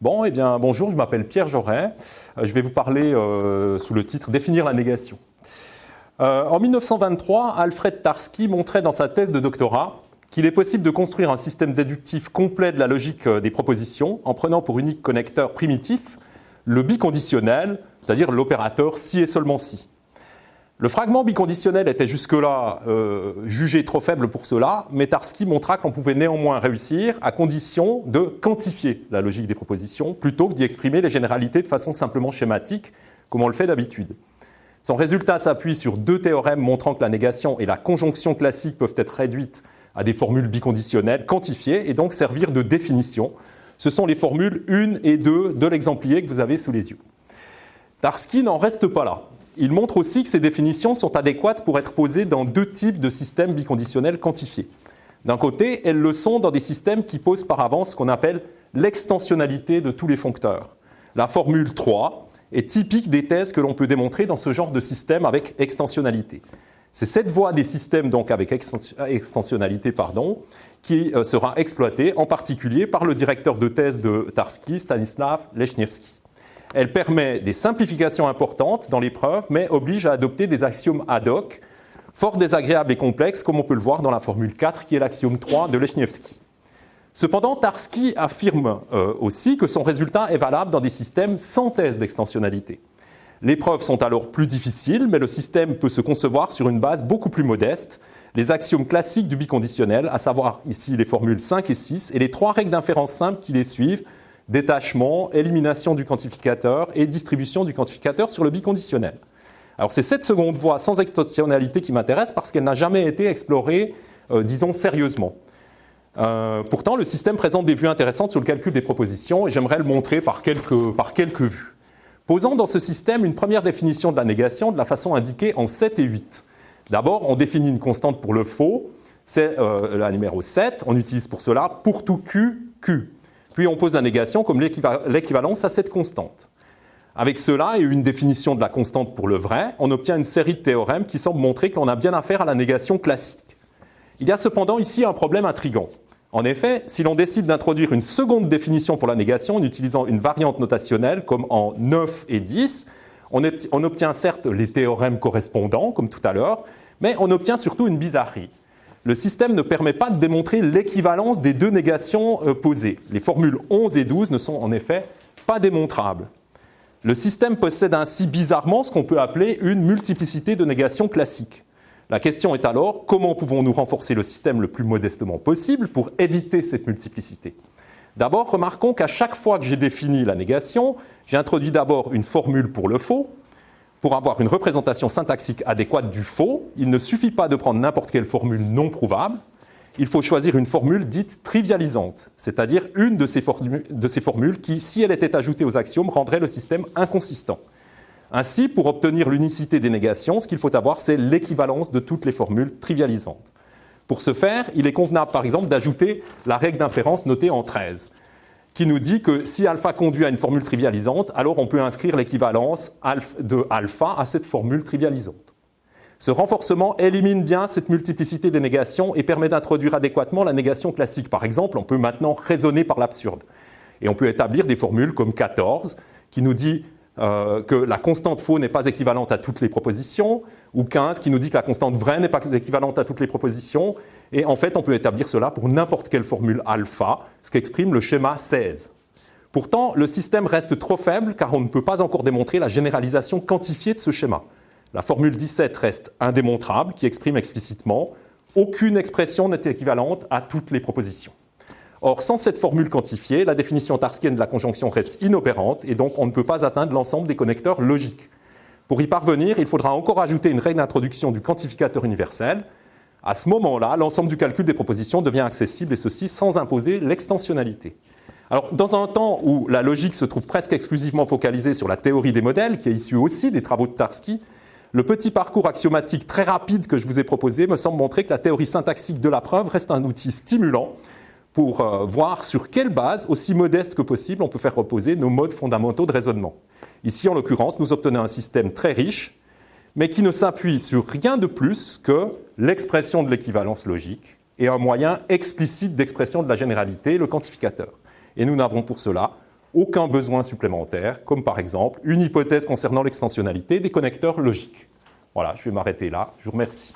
Eh bien, bonjour, je m'appelle Pierre Joret. Euh, je vais vous parler euh, sous le titre Définir la négation. Euh, en 1923, Alfred Tarski montrait dans sa thèse de doctorat qu'il est possible de construire un système déductif complet de la logique des propositions en prenant pour unique connecteur primitif le biconditionnel, c'est-à-dire l'opérateur si et seulement si. Le fragment biconditionnel était jusque-là euh, jugé trop faible pour cela, mais Tarski montra qu'on pouvait néanmoins réussir à condition de quantifier la logique des propositions plutôt que d'y exprimer les généralités de façon simplement schématique, comme on le fait d'habitude. Son résultat s'appuie sur deux théorèmes montrant que la négation et la conjonction classique peuvent être réduites à des formules biconditionnelles quantifiées et donc servir de définition. Ce sont les formules 1 et 2 de l'exemplier que vous avez sous les yeux. Tarski n'en reste pas là. Il montre aussi que ces définitions sont adéquates pour être posées dans deux types de systèmes biconditionnels quantifiés. D'un côté, elles le sont dans des systèmes qui posent par avance ce qu'on appelle l'extensionnalité de tous les foncteurs. La formule 3 est typique des thèses que l'on peut démontrer dans ce genre de système avec extensionnalité. C'est cette voie des systèmes donc avec extensionnalité pardon, qui euh, sera exploitée en particulier par le directeur de thèse de Tarski, Stanislav Lechniewski. Elle permet des simplifications importantes dans l'épreuve, mais oblige à adopter des axiomes ad hoc, fort désagréables et complexes, comme on peut le voir dans la formule 4, qui est l'axiome 3 de Lechniewski. Cependant, Tarski affirme euh, aussi que son résultat est valable dans des systèmes sans thèse d'extensionnalité. Les preuves sont alors plus difficiles, mais le système peut se concevoir sur une base beaucoup plus modeste. Les axiomes classiques du biconditionnel, à savoir ici les formules 5 et 6, et les trois règles d'inférence simples qui les suivent, détachement, élimination du quantificateur et distribution du quantificateur sur le biconditionnel. Alors c'est cette seconde voie sans extensionnalité qui m'intéresse parce qu'elle n'a jamais été explorée, euh, disons, sérieusement. Euh, pourtant, le système présente des vues intéressantes sur le calcul des propositions et j'aimerais le montrer par quelques, par quelques vues. Posons dans ce système une première définition de la négation de la façon indiquée en 7 et 8. D'abord, on définit une constante pour le faux, c'est euh, la numéro 7, on utilise pour cela pour tout Q, Q. Puis on pose la négation comme l'équivalence à cette constante. Avec cela et une définition de la constante pour le vrai, on obtient une série de théorèmes qui semblent montrer que l'on a bien affaire à la négation classique. Il y a cependant ici un problème intrigant. En effet, si l'on décide d'introduire une seconde définition pour la négation en utilisant une variante notationnelle comme en 9 et 10, on, obtient certes les théorèmes correspondants, comme tout à l'heure, mais on obtient surtout une bizarrerie le système ne permet pas de démontrer l'équivalence des deux négations euh, posées. Les formules 11 et 12 ne sont en effet pas démontrables. Le système possède ainsi bizarrement ce qu'on peut appeler une multiplicité de négations classiques. La question est alors comment pouvons-nous renforcer le système le plus modestement possible pour éviter cette multiplicité? D'abord, remarquons qu'à chaque fois que j'ai défini la négation, j'ai introduit d'abord une formule pour le faux, pour avoir une représentation syntaxique adéquate du faux, il ne suffit pas de prendre n'importe quelle formule non prouvable, il faut choisir une formule dite trivialisante, c'est-à-dire une de ces, formules qui, si elle était ajoutée aux axiomes, rendrait le système inconsistant. Ainsi, pour obtenir l'unicité des négations, ce qu'il faut avoir, c'est l'équivalence de toutes les formules trivialisantes. Pour ce faire, il est convenable, par exemple, d'ajouter la règle d'inférence notée en 13 qui nous dit que si alpha conduit à une formule trivialisante, alors on peut inscrire l'équivalence de alpha à cette formule trivialisante. Ce renforcement élimine bien cette multiplicité des négations et permet d'introduire adéquatement la négation classique. Par exemple, on peut maintenant raisonner par l'absurde. Et on peut établir des formules comme 14, qui nous dit euh, que la constante faux n'est pas équivalente à toutes les propositions, ou 15 qui nous dit que la constante vraie n'est pas équivalente à toutes les propositions. Et en fait, on peut établir cela pour n'importe quelle formule alpha, ce qu'exprime le schéma 16. Pourtant, le système reste trop faible car on ne peut pas encore démontrer la généralisation quantifiée de ce schéma. La formule 17 reste indémontrable, qui exprime explicitement aucune expression n'est équivalente à toutes les propositions. Or, sans cette formule quantifiée, la définition tarskienne de la conjonction reste inopérante et donc on ne peut pas atteindre l'ensemble des connecteurs logiques. Pour y parvenir, il faudra encore ajouter une règle d'introduction du quantificateur universel. À ce moment-là, l'ensemble du calcul des propositions devient accessible et ceci sans imposer l'extensionnalité. Alors, dans un temps où la logique se trouve presque exclusivement focalisée sur la théorie des modèles, qui est issue aussi des travaux de Tarski, le petit parcours axiomatique très rapide que je vous ai proposé me semble montrer que la théorie syntaxique de la preuve reste un outil stimulant pour euh, voir sur quelle base, aussi modeste que possible, on peut faire reposer nos modes fondamentaux de raisonnement. Ici, en l'occurrence, nous obtenons un système très riche, mais qui ne s'appuie sur rien de plus que l'expression de l'équivalence logique et un moyen explicite d'expression de la généralité, le quantificateur. Et nous n'avons pour cela aucun besoin supplémentaire, comme par exemple une hypothèse concernant l'extensionnalité des connecteurs logiques. Voilà, je vais m'arrêter là. Je vous remercie.